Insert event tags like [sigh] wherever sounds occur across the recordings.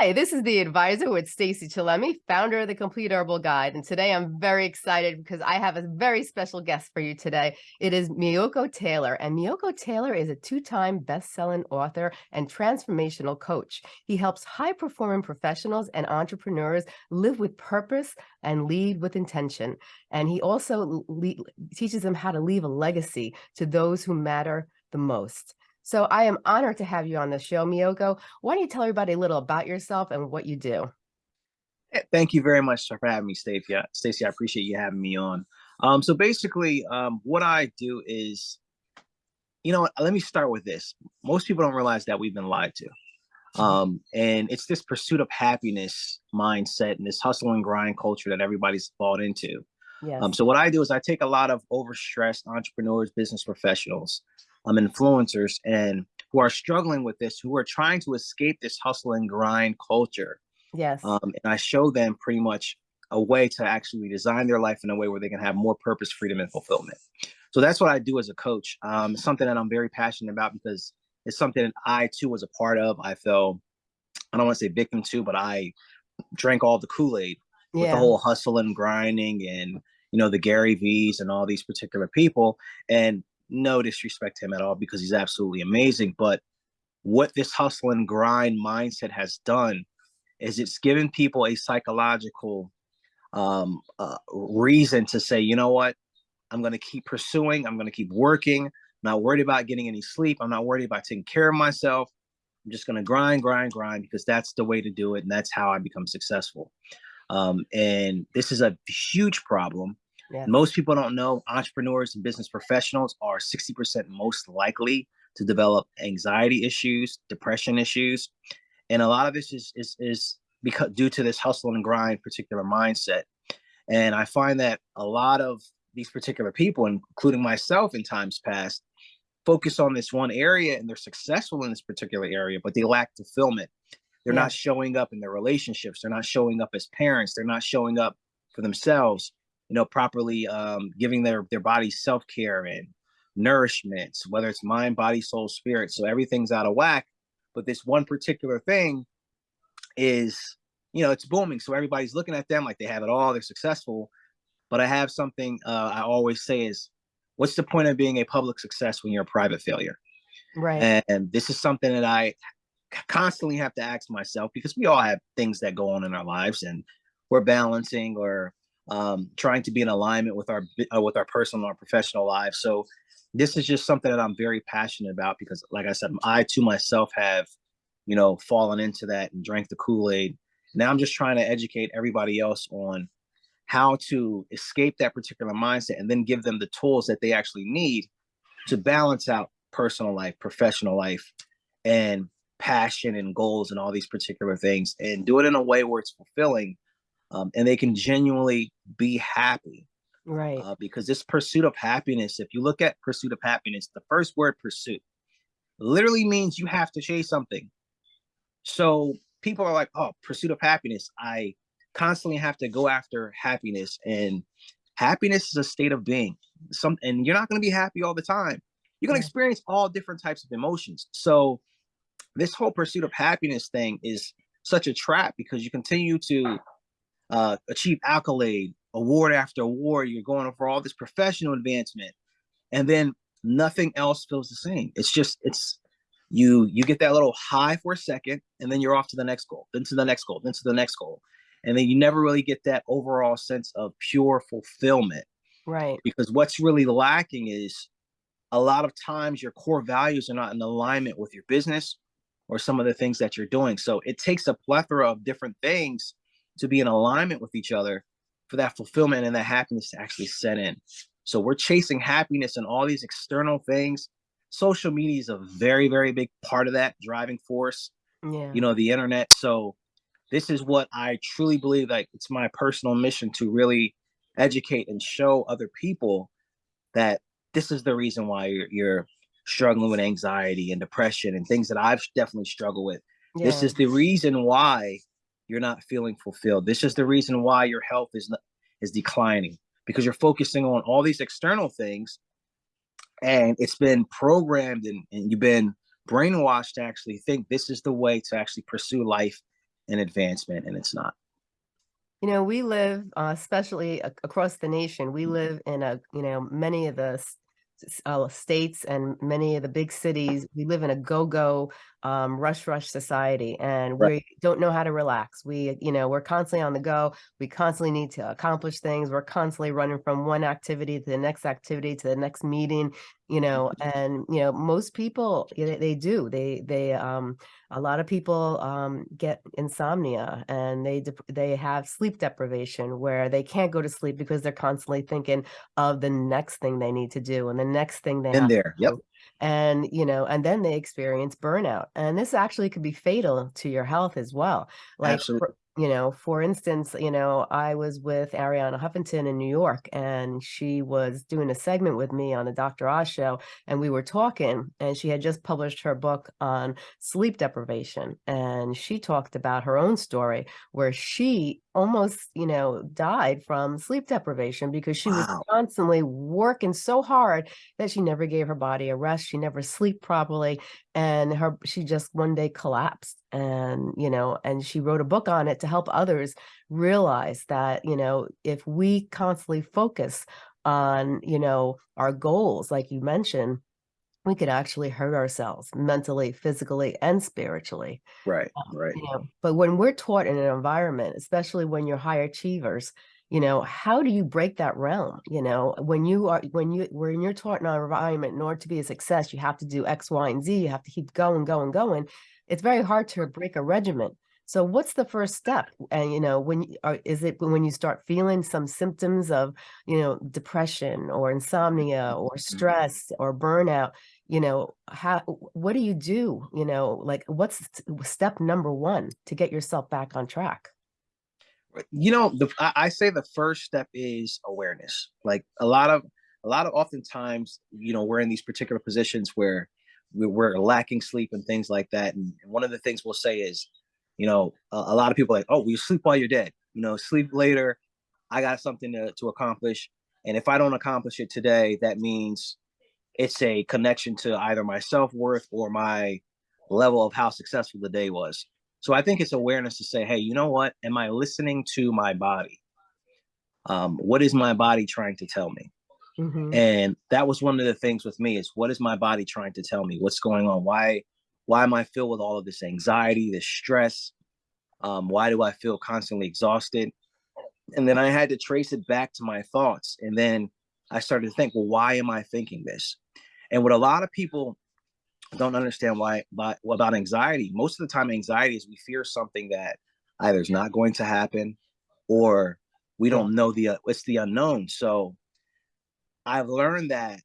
Hi, this is the advisor with Stacey Chillemi, founder of the Complete Herbal Guide. And today I'm very excited because I have a very special guest for you today. It is Miyoko Taylor. And Miyoko Taylor is a two-time best-selling author and transformational coach. He helps high-performing professionals and entrepreneurs live with purpose and lead with intention. And he also teaches them how to leave a legacy to those who matter the most. So I am honored to have you on the show, Miyoko. Why don't you tell everybody a little about yourself and what you do? Thank you very much for having me, Stacey. Stacey, I appreciate you having me on. Um, so basically, um, what I do is, you know, let me start with this. Most people don't realize that we've been lied to. Um, and it's this pursuit of happiness mindset and this hustle and grind culture that everybody's bought into. Yes. Um, so what I do is I take a lot of overstressed entrepreneurs, business professionals, um, influencers and who are struggling with this, who are trying to escape this hustle and grind culture. Yes. Um, and I show them pretty much a way to actually design their life in a way where they can have more purpose, freedom, and fulfillment. So that's what I do as a coach. Um, something that I'm very passionate about because it's something that I too was a part of. I fell, I don't want to say victim to, but I drank all the Kool-Aid yeah. with the whole hustle and grinding and you know the Gary V's and all these particular people. And no disrespect to him at all because he's absolutely amazing. But what this hustle and grind mindset has done is it's given people a psychological um, uh, reason to say, you know what, I'm going to keep pursuing. I'm going to keep working. I'm not worried about getting any sleep. I'm not worried about taking care of myself. I'm just going to grind, grind, grind because that's the way to do it. And that's how I become successful. Um, and this is a huge problem yeah. Most people don't know entrepreneurs and business professionals are 60% most likely to develop anxiety issues, depression issues. And a lot of this is, is, is because due to this hustle and grind particular mindset. And I find that a lot of these particular people, including myself in times past, focus on this one area and they're successful in this particular area, but they lack fulfillment. They're yeah. not showing up in their relationships. They're not showing up as parents. They're not showing up for themselves you know, properly um, giving their their body self care and nourishment, whether it's mind, body, soul, spirit. So everything's out of whack. But this one particular thing is, you know, it's booming. So everybody's looking at them like they have it all. They're successful. But I have something uh, I always say is, what's the point of being a public success when you're a private failure? Right. And, and this is something that I constantly have to ask myself because we all have things that go on in our lives and we're balancing or um, trying to be in alignment with our uh, with our personal and our professional lives. So this is just something that I'm very passionate about because, like I said, I too myself have, you know, fallen into that and drank the Kool Aid. Now I'm just trying to educate everybody else on how to escape that particular mindset and then give them the tools that they actually need to balance out personal life, professional life, and passion and goals and all these particular things and do it in a way where it's fulfilling um, and they can genuinely be happy. Right. Uh, because this pursuit of happiness, if you look at pursuit of happiness, the first word pursuit literally means you have to chase something. So people are like, oh, pursuit of happiness. I constantly have to go after happiness and happiness is a state of being. Some and you're not going to be happy all the time. You're going to experience all different types of emotions. So this whole pursuit of happiness thing is such a trap because you continue to uh, achieve accolade, award after award. You're going for all this professional advancement, and then nothing else feels the same. It's just it's you you get that little high for a second, and then you're off to the next goal, then to the next goal, then to the next goal, and then you never really get that overall sense of pure fulfillment. Right. Because what's really lacking is a lot of times your core values are not in alignment with your business or some of the things that you're doing. So it takes a plethora of different things to be in alignment with each other for that fulfillment and that happiness to actually set in. So we're chasing happiness and all these external things. Social media is a very, very big part of that driving force. Yeah. You know, the internet. So this is what I truly believe like it's my personal mission to really educate and show other people that this is the reason why you're, you're struggling with anxiety and depression and things that I've definitely struggled with. Yeah. This is the reason why you're not feeling fulfilled. This is the reason why your health is not, is declining because you're focusing on all these external things and it's been programmed and, and you've been brainwashed to actually think this is the way to actually pursue life and advancement and it's not. You know, we live, uh, especially across the nation, we live in a, you know, many of the uh, states and many of the big cities, we live in a go-go, um, rush, rush society, and Right. we don't know how to relax. We, you know, we're constantly on the go. We constantly need to accomplish things. We're constantly running from one activity to the next activity to the next meeting, you know, and, you know, most people, know, they do, they, they, um, a lot of people um, get insomnia and they they have sleep deprivation where they can't go to sleep because they're constantly thinking of the next thing they need to do and the next thing they In there. Yep. do. And you know and then they experience burnout and this actually could be fatal to your health as well like Absolutely. You know for instance you know i was with arianna huffington in new york and she was doing a segment with me on the dr oz show and we were talking and she had just published her book on sleep deprivation and she talked about her own story where she almost you know died from sleep deprivation because she was constantly working so hard that she never gave her body a rest she never sleep properly and her she just one day collapsed and you know and she wrote a book on it to help others realize that you know if we constantly focus on you know our goals like you mentioned we could actually hurt ourselves mentally physically and spiritually Right. Um, right. you know but when we're taught in an environment especially when you're high achievers you know how do you break that realm? You know when you are when you taught in an environment in order to be a success you have to do x y and z you have to keep going going going it's very hard to break a regiment so what's the first step? And you know when you- are, is it when you start feeling some symptoms of you know depression or insomnia or mm-hmm. stress or burnout you know how what do you do? You know like what's step number one to get yourself back on track Uh, you know the I, say the first step is awareness. Like a lot of a lot of oftentimes you know we're in these particular positions where we're, lacking sleep and things like that and one of the things we'll say is you know a, a lot of people like oh well, you sleep while you're dead. You know sleep later. I got something to, to accomplish and if i don't accomplish it today that means it's a connection to either my self-worth or my level of how successful the day was so I think it's awareness to say, hey, you know what? Am I listening to my body? Um, what is my body trying to tell me? Mhm. And that was one of the things with me is what is my body trying to tell me? What's going on? Why why am I filled with all of this anxiety, this stress? Um, why do I feel constantly exhausted? And then I had to trace it back to my thoughts. And then I started to think, well, why am I thinking this? And what a lot of people don't understand why by, about anxiety. Most of the time, anxiety is we fear something that either is not going to happen or we don't know the uh, it's the unknown. So I've learned that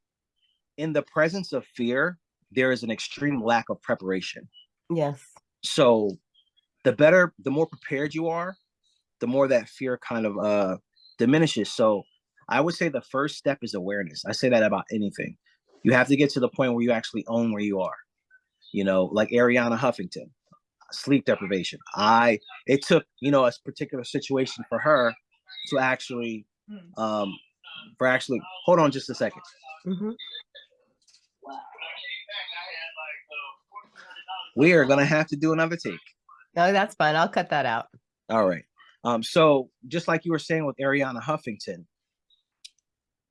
in the presence of fear, there is an extreme lack of preparation. yes So the better, the more prepared you are, the more that fear kind of uh diminishes. So I would say the first step is awareness. I say that about anything. You have to get to the point where you actually own where you are. You know, like Arianna Huffington, sleep deprivation. I it took, you know, a particular situation for her to actually um for actually hold on just a second. Mhm. We are gonna have to do another take. no that's fine i'll cut that out All right. Um, so just like you were saying with Arianna Huffington,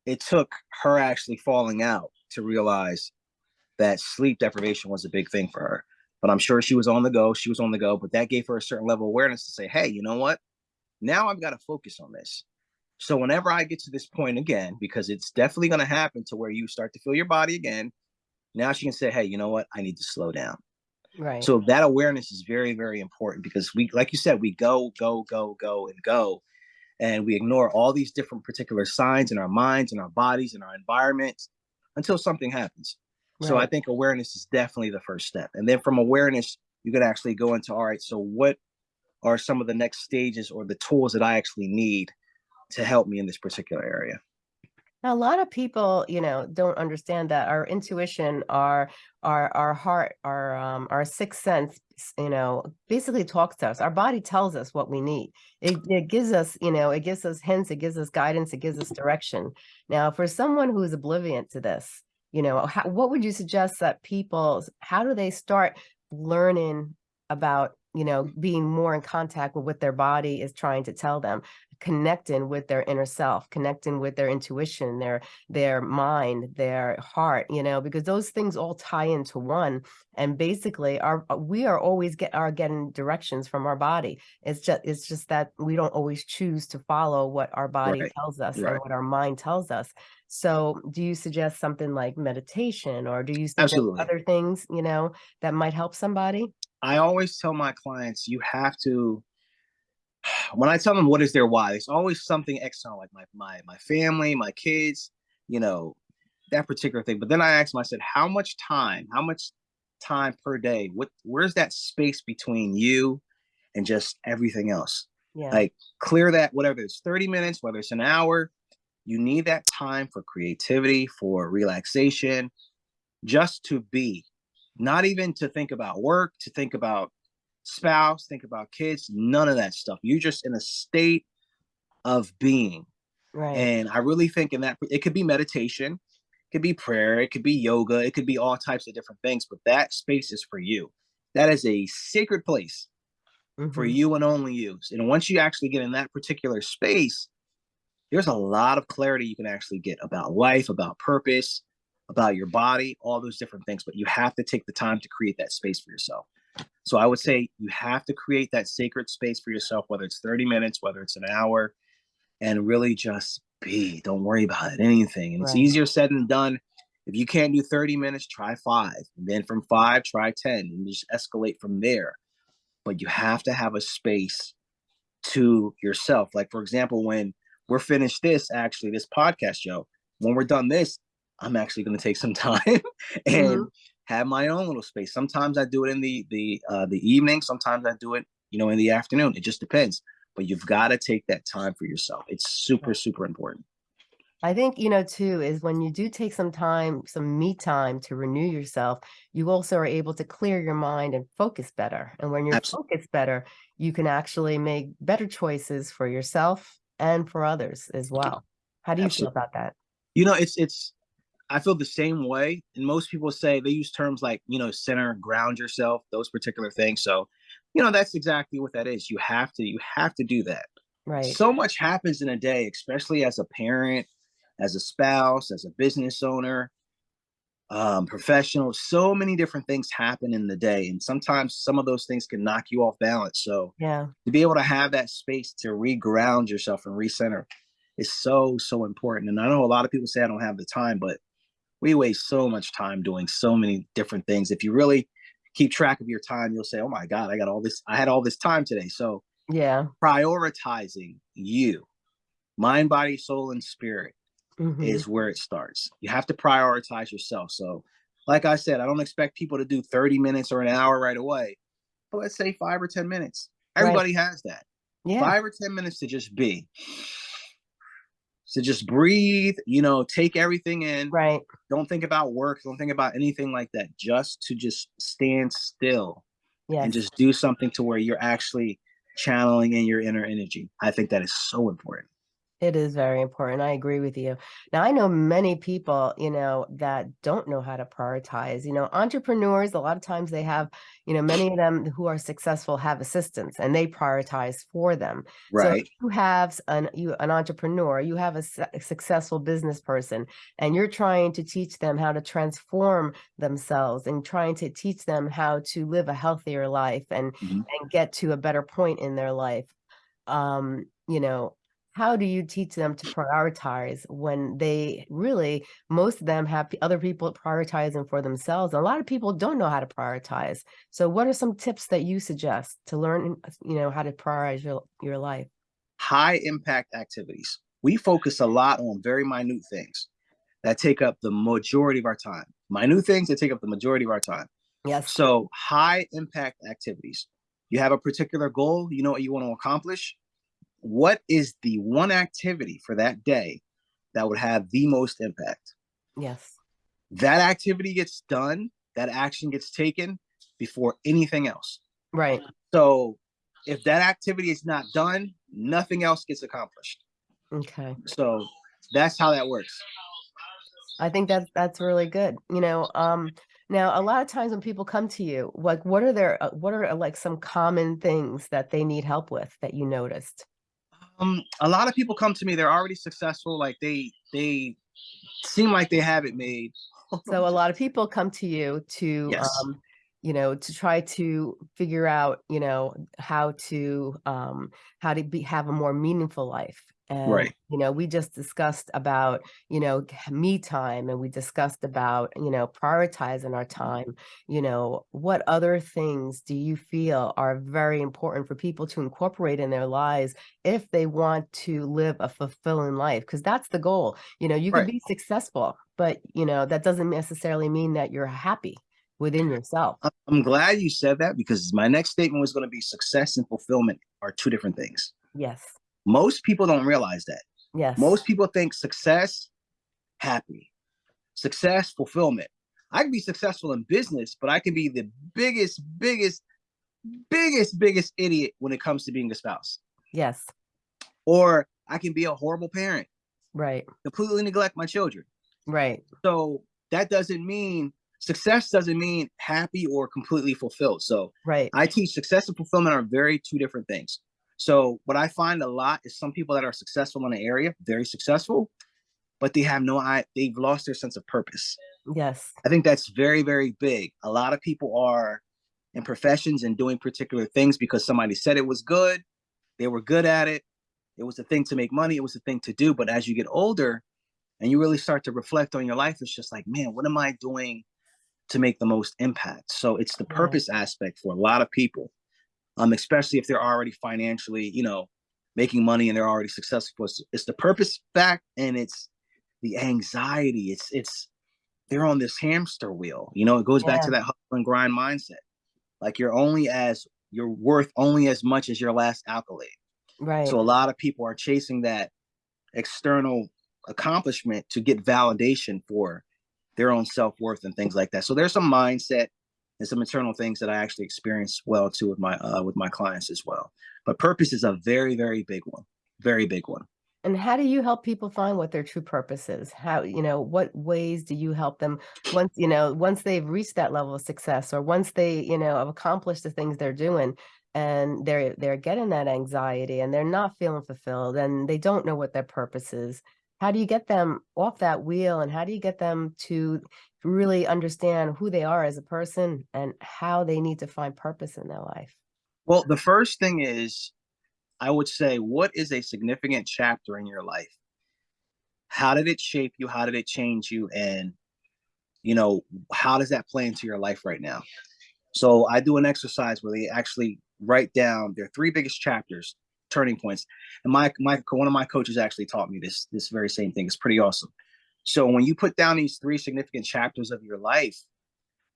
it took her actually falling out to realize that sleep deprivation was a big thing for her. But I'm sure she was on the go. She was on the go, but that gave her a certain level of awareness to say, hey, you know what? Now I've got to focus on this. So whenever I get to this point again, because it's definitely going to happen to where you start to feel your body again, now she can say, hey, you know what? I need to slow down. right So that awareness is very, very important because we, like you said, we go, go, go, go, and go, and we ignore all these different particular signs in our minds, in our bodies, in our environments until something happens. So I think awareness is definitely the first step. And then from awareness, you could actually go into all right, so what are some of the next stages or the tools that I actually need to help me in this particular area? Now, a lot of people, you know, don't understand that our intuition, our our our heart, our um our sixth sense, you know, basically talks to us. Our body tells us what we need. It it gives us, you know, it gives us hints, it gives us guidance, it gives us direction. Now, for someone who's oblivious to this, you know, how, what would you suggest that people, how do they start learning about you know, being more in contact with what their body is trying to tell them, connecting with their inner self, connecting with their intuition, their their mind, their heart, you know, because those things all tie into one. And basically our uh, we are always get are getting directions from our body. It's just it's just that we don't always choose to follow what our body Right. tells us Right. what our mind tells us. So do you suggest something like meditation or do you suggest Absolutely. other things, you know, that might help somebody? I always tell my clients you have to when I tell them what is their why, it's always something external, like my my my family, my kids, you know, that particular thing. But then I asked them, I said, how much time, how much time per day? What where's that space between you and just everything else? Yeah. Like clear that, whatever it's 30 minutes, whether it's an hour, you need that time for creativity, for relaxation, just to be, not even to think about work, to think about spouse, think about kids, none of that stuff. You're just in a state of being. Right. And I really think in that it could be meditation, it could be prayer, it could be yoga, it could be all types of different things, but that space is for you. That is a sacred place for Mhm. you and only you. And once you actually get in that particular space, there's a lot of clarity you can actually get about life, about purpose, about your body, all those different things. But you have to take the time to create that space for yourself. So I would say you have to create that sacred space for yourself, whether it's 30 minutes, whether it's an hour, and really just be. Don't worry about it, anything. And it's easier said than done. If you can't do 30 minutes, try five. And then from five, try 10 and just escalate from there. But you have to have a space to yourself. Like, for example, when we're finished this, actually, this podcast show, when we're done this, I'm actually going to take some [laughs] time and Mhm. have my own little space. Sometimes I do it in the the uh, the evening. Sometimes I do it, you know, in the afternoon. It just depends. But you've got to take that time for yourself. It's super, super important. I think, you know, too, is when you do take some time, some me time to renew yourself, you also are able to clear your mind and focus better. And when you're Absolutely. focused better, you can actually make better choices for yourself and for others as well. How do you feel about that? You know, it's it's I feel the same way. And most people say they use terms like, you know, center, ground yourself, those particular things. So, you know, that's exactly what that is. You have to, you have to do that. Right. So much happens in a day, especially as a parent, as a spouse, as a business owner, um, professional. So many different things happen in the day. And sometimes some of those things can knock you off balance. So Yeah. to be able to have that space to reground yourself and recenter is so, so important. And I know a lot of people say I don't have the time, but we waste so much time doing so many different things. If you really keep track of your time, you'll say, "Oh my God, I got all this. I had all this time today." So Yeah. prioritizing you, mind, body, soul, and spirit Mhm. is where it starts. You have to prioritize yourself. So, like I said, I don't expect people to do 30 minutes or an hour right away, but let's say five or 10 minutes. Right. Everybody has that. Yeah. Five or 10 minutes to just be, to just breathe, you know, take everything in. Right. Don't think about work. Don't think about anything like that. Just to just stand still Yeah. and just do something to where you're actually channeling in your inner energy. I think that is so important. It is very important. I agree with you. Now, I know many people, you know, that don't know how to prioritize. You know, entrepreneurs, a lot of times they have, you know, many of them who are successful have assistants and they prioritize for them. Right. So you have an you an entrepreneur, you have a, su- a successful business person, and you're trying to teach them how to transform themselves and trying to teach them how to live a healthier life and Mhm. and get to a better point in their life. Um, you know, how do you teach them to prioritize when they really most of them have other people prioritizing for themselves a lot of people don't know how to prioritize so what are some tips that you suggest to learn uh, you know how to prioritize your, your life High impact activities. We focus a lot on very minute things that take up the majority of our time. Minute things that take up the majority of our time. yes So, high impact activities. You have a particular goal, you know what you want to accomplish. What is the one activity for that day that would have the most impact? yes That activity gets done, that action gets taken before anything else. right So, if that activity is not done, nothing else gets accomplished. okay So, that's how that works. I think that's that's really good. You know, um, Now, a lot of times when people come to you, like what are their uh, what are like some common things that they need help with that you noticed? Um, a lot of people come to me, they're already successful, like they they seem like they have it made. So a [laughs] lot of people come to you to Yes. um, you know, to try to figure out, you know, how to um how to be have a more meaningful life. And Right. you know, we just discussed about, you know, me time and we discussed about, you know, prioritizing our time. You know, what other things do you feel are very important for people to incorporate in their lives if they want to live a fulfilling life? Because that's the goal. You know, you Right. be successful, but you know, that doesn't necessarily mean that you're happy within yourself. I'm glad you said that because my next statement was going to be success and fulfillment are two different things. Yes. Most people don't realize that. Yes. Most people think success, happy, success, fulfillment. I can be successful in business, but I can be the biggest, biggest, biggest, biggest idiot when it comes to being a spouse. Yes. Or I can be a horrible parent, Right. completely neglect my children. Right. So that doesn't mean success doesn't mean happy or completely fulfilled. So Right. I teach success and fulfillment are very two different things. So what I find a lot is some people that are successful in an area, very successful, but they have no I they've lost their sense of purpose. Yes. I think that's very, very big. A lot of people are in professions and doing particular things because somebody said it was good, they were good at it, it was a thing to make money, it was a thing to do. But as you get older and you really start to reflect on your life, it's just like, man, what am I doing to make the most impact? So it's the Right. purpose aspect for a lot of people, um, especially if they're already financially, you know, making money and they're already successful. It's, it's the purpose fact and it's the anxiety. It's it's they're on this hamster wheel. You know, it goes back to that hustle and grind mindset. Like you're only as you're worth only as much as your last accolade. Right. So a lot of people are chasing that external accomplishment to get validation for their own self-worth and things like that. So there's some mindset and some internal things that I actually experience well too with my uh, with my clients as well. But purpose is a very very big one, very big one. And how do you help people find what their true purpose is? How, you know, what ways do you help them once, you know, once they've reached that level of success or once they, you know, have accomplished the things they're doing and they're they're getting that anxiety and they're not feeling fulfilled and they don't know what their purpose is. How do you get them off that wheel and how do you get them to really understand who they are as a person and how they need to find purpose in their life? Well, the first thing is I would say what is a significant chapter in your life? How did it shape you? How did it change you? And you know, how does that play into your life right now? So I do an exercise where they actually write down their three biggest chapters, turning points. And my my one of my coaches actually taught me this this very same thing. It's pretty awesome. So when you put down these three significant chapters of your life,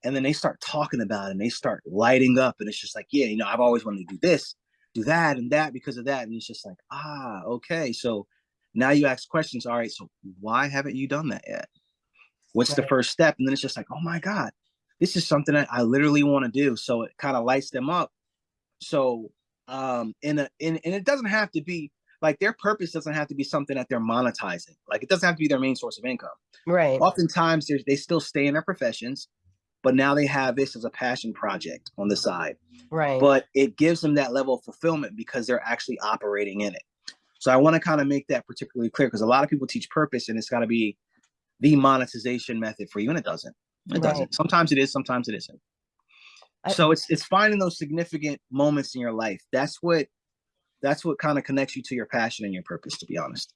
and then they start talking about it and they start lighting up, and it's just like, yeah, you know, I've always wanted to do this, do that, and that because of that. And it's just like, ah, okay. So now you ask questions. All right, so why haven't you done that yet? What's the first step? And then it's just like, oh my God, this is something that I literally want to do. So it kind of lights them up. So um in a in and it doesn't have to be like their purpose doesn't have to be something that they're monetizing. Like it doesn't have to be their main source of income. Right. Oftentimes there's they still stay in their professions, but now they have this as a passion project on the side. Right. But it gives them that level of fulfillment because they're actually operating in it. So I want to kind of make that particularly clear because a lot of people teach purpose and it's got to be the monetization method for you, and it doesn't. It Right. doesn't. Sometimes it is, sometimes it isn't. I- so it's it's finding those significant moments in your life. That's what that's what kind of connects you to your passion and your purpose, to be honest.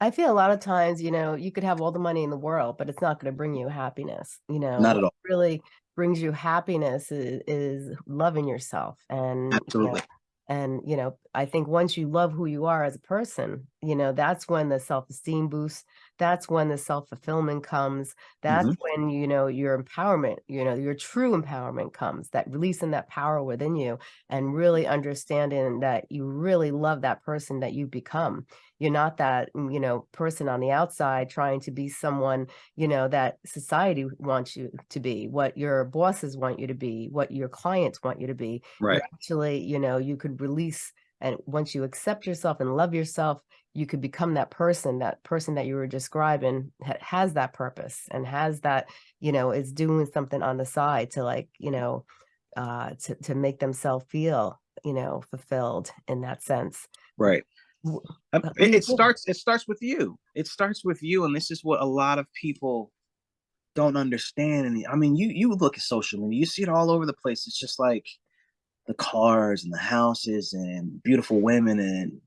I feel a lot of times, you know, you could have all the money in the world, but it's not going to bring you happiness. You know, Not at all. really brings you happiness is, is loving yourself. And, you know, Absolutely. and, you know, I think once you love who you are as a person, you know, that's when the self-esteem boosts. That's when the self-fulfillment comes. That's Mhm. when, you know, your empowerment, you know, your true empowerment comes, that releasing that power within you and really understanding that you really love that person that you've become. You're not that, mm, you know, person on the outside trying to be someone, you know, that society wants you to be, what your bosses want you to be, what your clients want you to be. You're Right. actually, you know, you could release And once you accept yourself and love yourself, you could become that person, that person that you were describing ha has that purpose and has that, you know, is doing something on the side to like, you know, uh, to to make themselves feel, you know, fulfilled in that sense. Right. Um, uh, it, it starts it starts with you. It starts with you, and this is what a lot of people don't understand. And I mean, you you look at social media, you see it all over the place. It's just like the cars and the houses and beautiful women and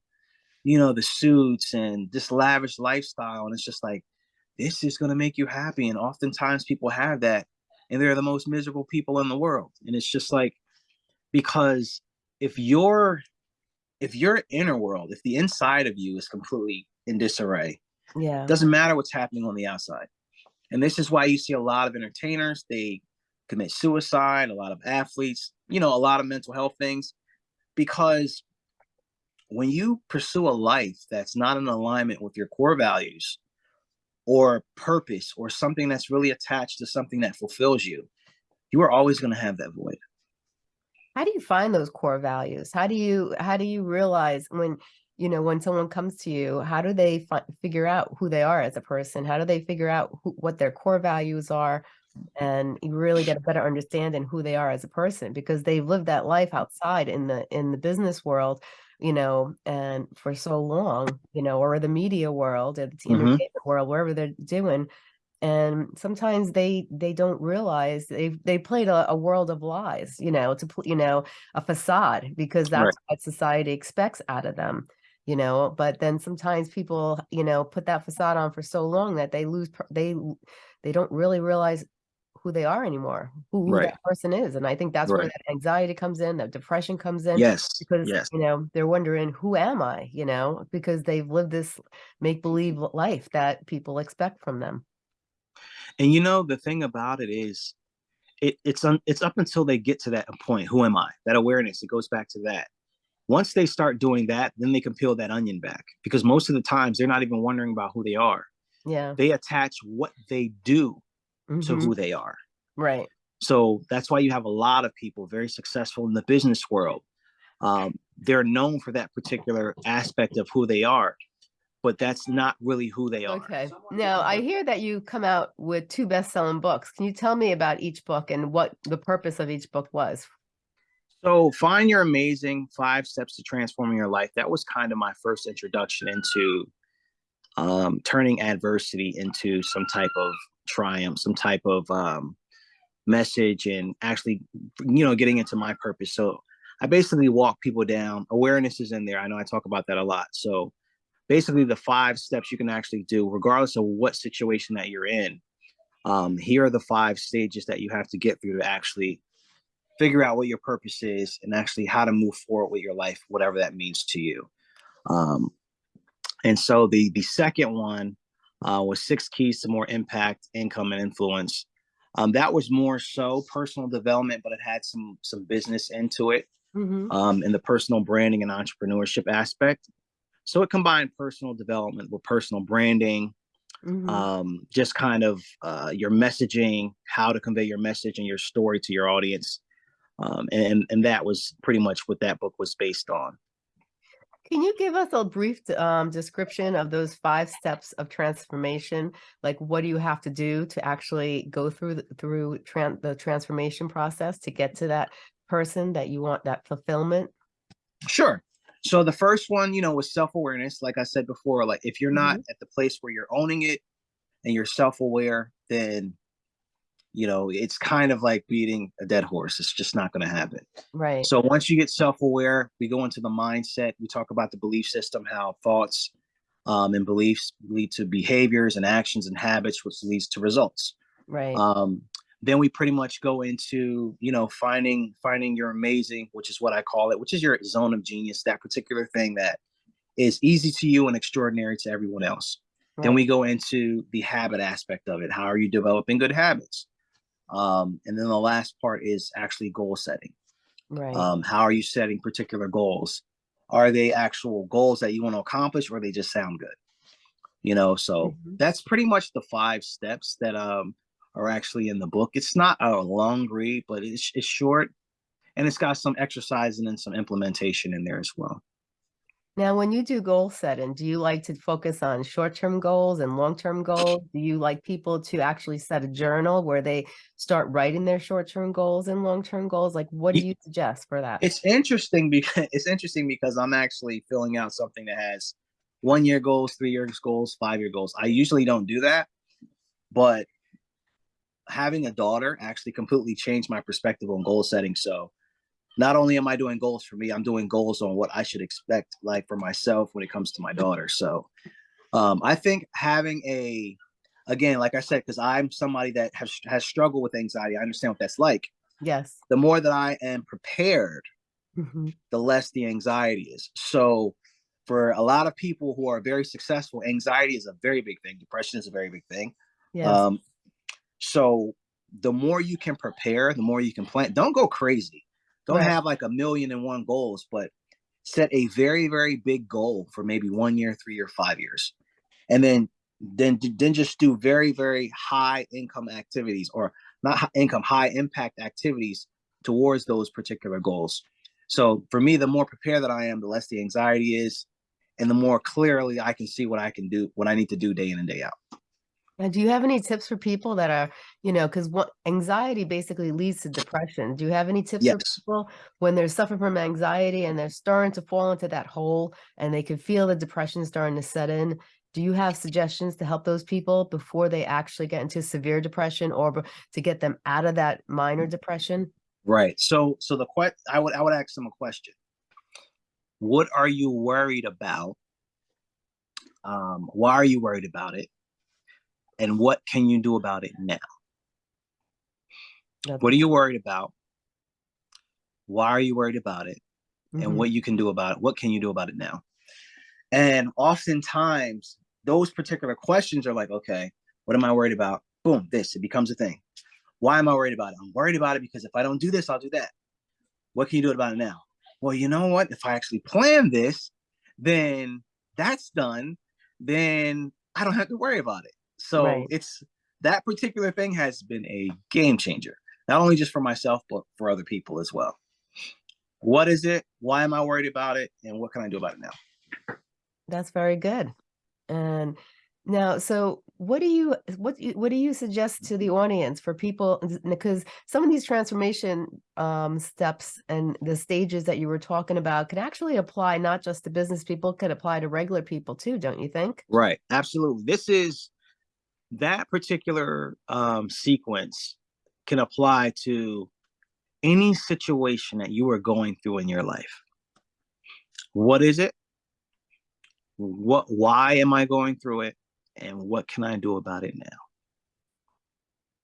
you know the suits and this lavish lifestyle, and it's just like this is gonna make you happy. And oftentimes people have that, and they're the most miserable people in the world. And it's just like because if your if your inner world, if the inside of you is completely in disarray, Yeah. doesn't matter what's happening on the outside. And this is why you see a lot of entertainers, they commit suicide, a lot of athletes, you know, a lot of mental health things, because when you pursue a life that's not in alignment with your core values or purpose or something that's really attached to something that fulfills you, you are always going to have that void. How do you find those core values? How do you how do you realize when, you know, when someone comes to you, how do they figure out who they are as a person? How do they figure out who what their core values are? And you really get a better understanding who they are as a person because they've lived that life outside in the in the business world, you know, and for so long, you know, or the media world, or the hmm entertainment world, wherever they're doing. And sometimes they they don't realize they've they played a, a world of lies, you know, to you know, a facade because Right. that's what society expects out of them, you know. But then sometimes people, you know, put that facade on for so long that they lose they they don't really realize who they are anymore, who, who Right. that person is. And I think that's where that anxiety comes in, that depression comes in Yes. because, Yes. you know, they're wondering, who am I, you know, because they've lived this make believe life that people expect from them. And you know, the thing about it is it, it's un, it's up until they get to that point who am i that awareness it goes back to that once they start doing that then they can peel that onion back because most of the times they're not even wondering about who they are Yeah. they attach what they do to Mhm. who they are Right. so that's why you have a lot of people very successful in the business world um, they're known for that particular aspect of who they are but that's not really who they are Okay. Now, I hear that you come out with 2 best-selling books. Can you tell me about each book and what the purpose of each book was? so find your amazing five steps to transforming your life that was kind of my first introduction into um, turning adversity into some type of triumph, some type of um, message, and actually, you know, getting into my purpose. So I basically walk people down. Awareness is in there. I know I talk about that a lot. So basically, the five steps you can actually do, regardless of what situation that you're in. Um, here are the five stages that you have to get through to actually figure out what your purpose is and actually how to move forward with your life, whatever that means to you. Um, and so the the second one uh, was six keys to more impact, income, and influence. Um, that was more so personal development, but it had some some business into it Mhm. um, in the personal branding and entrepreneurship aspect. So it combined personal development with personal branding, Mhm. um, just kind of uh, your messaging, how to convey your message and your story to your audience, um, and and that was pretty much what that book was based on. Can you give us a brief um, description of those 5 steps of transformation? Like, what do you have to do to actually go through the through tran the transformation process to get to that person that you want, that fulfillment? Sure. So the first one, you know, was self-awareness. Like I said before, like if you're not Mhm. at the place where you're owning it and you're self-aware, then you know, it's kind of like beating a dead horse. It's just not going to happen. Right. So once you get self-aware, we go into the mindset. We talk about the belief system, how thoughts um, and beliefs lead to behaviors and actions and habits, which leads to results. Right. Um, then we pretty much go into, you know, finding finding your amazing, which is what I call it, which is your zone of genius, that particular thing that is easy to you and extraordinary to everyone else. Then we go into the habit aspect of it. How are you developing good habits? Um, and then the last part is actually goal setting. Right. Um, how are you setting particular goals? Are they actual goals that you want to accomplish or they just sound good? You know, so Mhm. that's pretty much the five steps that um are actually in the book. It's not a long read, but it's it's short and it's got some exercise and then some implementation in there as well. Now, when you do goal setting, do you like to focus on short-term goals and long-term goals? Do you like people to actually set a journal where they start writing their short-term goals and long-term goals? Like, what do you suggest for that? It's interesting because [laughs] it's interesting because I'm actually filling out something that has one year goals, three years goals, five year goals. I usually don't do that, but having a daughter actually completely changed my perspective on goal setting. So not only am I doing goals for me, I'm doing goals on what I should expect like for myself when it comes to my daughter. So um, I think having a again, like I said, because I'm somebody that has has struggled with anxiety, I understand what that's like. Yes. The more that I am prepared Mhm. the less the anxiety is. So for a lot of people who are very successful, anxiety is a very big thing. Depression is a very big thing. Yes. Um, so the more you can prepare, the more you can plan. Don't go crazy. Don't Right. have like a million and one goals, but set a very, very big goal for maybe one year, three or five years. And then then then just do very, very high income activities or not high income, high impact activities towards those particular goals. So for me, the more prepared that I am, the less the anxiety is, and the more clearly I can see what I can do, what I need to do day in and day out. Now, do you have any tips for people that are, you know, because what anxiety basically leads to depression. Do you have any tips for people when they're suffering from anxiety and they're starting to fall into that hole and they can feel the depression starting to set in? Do you have suggestions to help those people before they actually get into severe depression or to get them out of that minor depression? Right. So so the question I would I would ask them a question. What are you worried about? Um, why are you worried about it? And what can you do about it now? That's- What are you worried about? Why are you worried about it? And Mhm. what you can do about it? What can you do about it now? And oftentimes those particular questions are like, okay, what am I worried about? Boom, this, it becomes a thing. Why am I worried about it? I'm worried about it because if I don't do this, I'll do that. What can you do about it now? Well, you know what? If I actually plan this, then that's done. Then I don't have to worry about it. So Right. it's that particular thing has been a game changer, not only just for myself, but for other people as well. What is it? Why am I worried about it? And what can I do about it now? That's very good. And now, so what do you what what do you suggest to the audience for people because some of these transformation um, steps and the stages that you were talking about can actually apply not just to business people, could apply to regular people too, don't you think? Right. Absolutely. This is that particular um, sequence can apply to any situation that you are going through in your life. What is it? What why am I going through it? And what can I do about it now?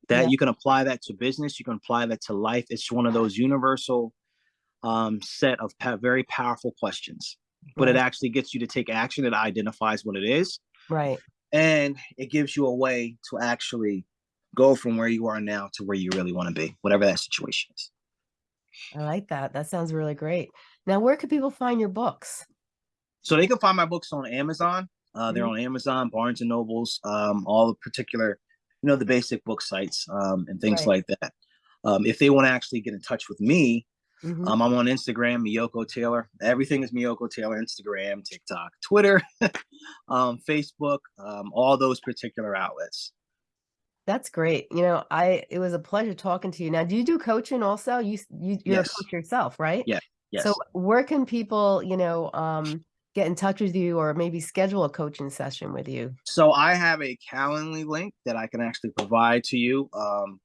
That Yeah. you can apply that to business, you can apply that to life. It's one of those universal um, set of very powerful questions, but it actually gets you to take action. It identifies what it is, Right. And it gives you a way to actually go from where you are now to where you really want to be, whatever that situation is. I like that. That sounds really great. Now, where can people find your books? So they can find my books on Amazon. Uh, they're Mhm. on Amazon, Barnes and Nobles, um, all the particular, you know, the basic book sites um, and things Right. like that. Um, if they want to actually get in touch with me, Mhm. um, I'm on Instagram, Miyoko Taylor. Everything is Miyoko Taylor. Instagram, TikTok, Twitter, [laughs] um, Facebook, um, all those particular outlets. That's great. You know, I it was a pleasure talking to you. Now, do you do coaching also? You you you're Yes. a coach yourself, right? Yeah. Yes. So where can people, you know, um, get in touch with you or maybe schedule a coaching session with you? So I have a Calendly link that I can actually provide to you. Um,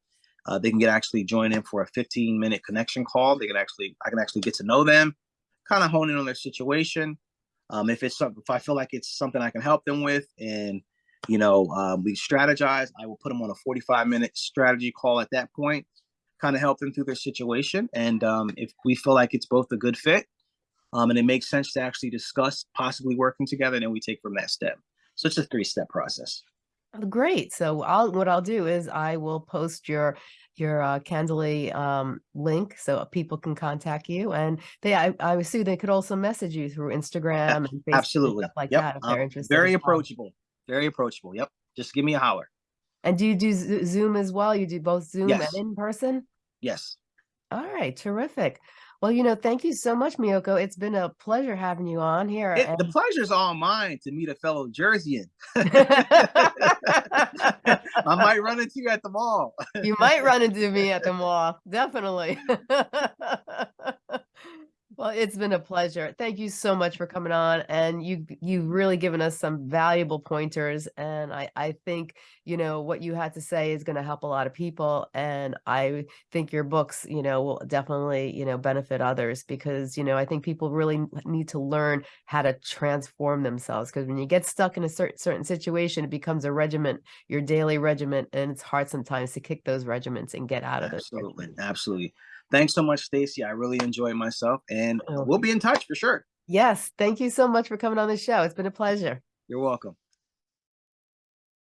uh, they can get actually join in for a 15 minute connection call. They can actually, I can actually get to know them, kind of hone in on their situation. Um, if it's something, if I feel like it's something I can help them with, and you know, um, we strategize, I will put them on a 45 minute strategy call at that point, kind of help them through their situation. And um, if we feel like it's both a good fit, um, and it makes sense to actually discuss possibly working together, then we take from that step. So it's a three step process. Great. So I'll what I'll do is I will post your your uh, Candly um, link so people can contact you, and they I, I assume they could also message you through Instagram and Facebook and Absolutely. stuff like yep. that if um, they're interested. very approachable. Very approachable. Yep. Just give me a holler. And do you do Zoom as well? You do both Zoom Yes. and in person? Yes. All right, terrific. Well, you know, thank you so much, Miyoko. It's been a pleasure having you on here. It, and- the pleasure's all mine to meet a fellow Jerseyan. [laughs] [laughs] I might run into you at the mall. you might run into me at the [laughs] mall. Definitely. Well, it's been a pleasure. Thank you so much for coming on. And you you've really given us some valuable pointers. And I, I think, you know, what you had to say is going to help a lot of people. And I think your books, you know, will definitely, you know, benefit others because, you know, I think people really need to learn how to transform themselves. Because when you get stuck in a certain certain situation, it becomes a regiment, your daily regiment, and it's hard sometimes to kick those regiments and get out of it. Absolutely, absolutely. Thanks so much, Stacey. I really enjoyed myself, and Oh. we'll be in touch for sure. Yes, thank you so much for coming on the show. It's been a pleasure. You're welcome.